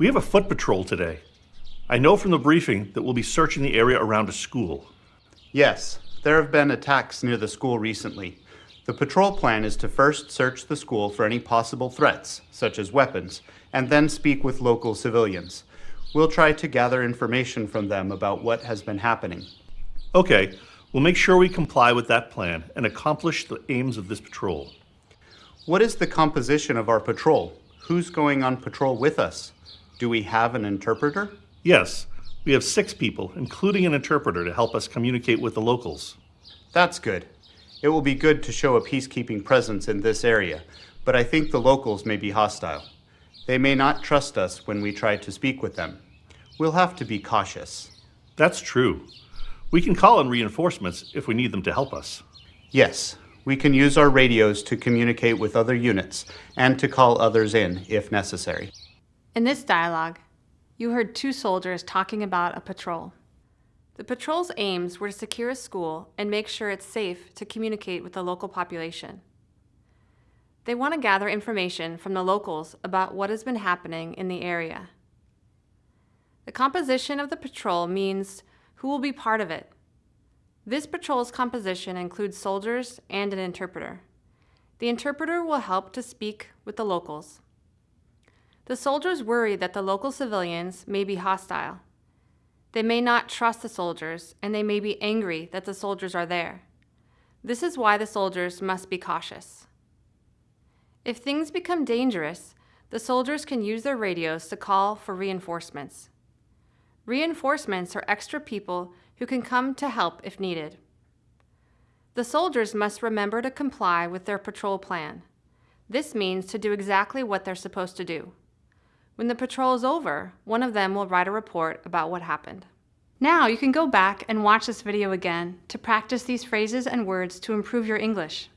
We have a foot patrol today. I know from the briefing that we'll be searching the area around a school. Yes, there have been attacks near the school recently. The patrol plan is to first search the school for any possible threats, such as weapons, and then speak with local civilians. We'll try to gather information from them about what has been happening. Okay, we'll make sure we comply with that plan and accomplish the aims of this patrol. What is the composition of our patrol? Who's going on patrol with us? Do we have an interpreter? Yes, we have six people, including an interpreter, to help us communicate with the locals. That's good. It will be good to show a peacekeeping presence in this area, but I think the locals may be hostile. They may not trust us when we try to speak with them. We'll have to be cautious. That's true. We can call in reinforcements if we need them to help us. Yes, we can use our radios to communicate with other units and to call others in if necessary. In this dialogue, you heard two soldiers talking about a patrol. The patrol's aims were to secure a school and make sure it's safe to communicate with the local population. They want to gather information from the locals about what has been happening in the area. The composition of the patrol means who will be part of it. This patrol's composition includes soldiers and an interpreter. The interpreter will help to speak with the locals. The soldiers worry that the local civilians may be hostile. They may not trust the soldiers, and they may be angry that the soldiers are there. This is why the soldiers must be cautious. If things become dangerous, the soldiers can use their radios to call for reinforcements. Reinforcements are extra people who can come to help if needed. The soldiers must remember to comply with their patrol plan. This means to do exactly what they're supposed to do. When the patrol is over, one of them will write a report about what happened. Now you can go back and watch this video again to practice these phrases and words to improve your English.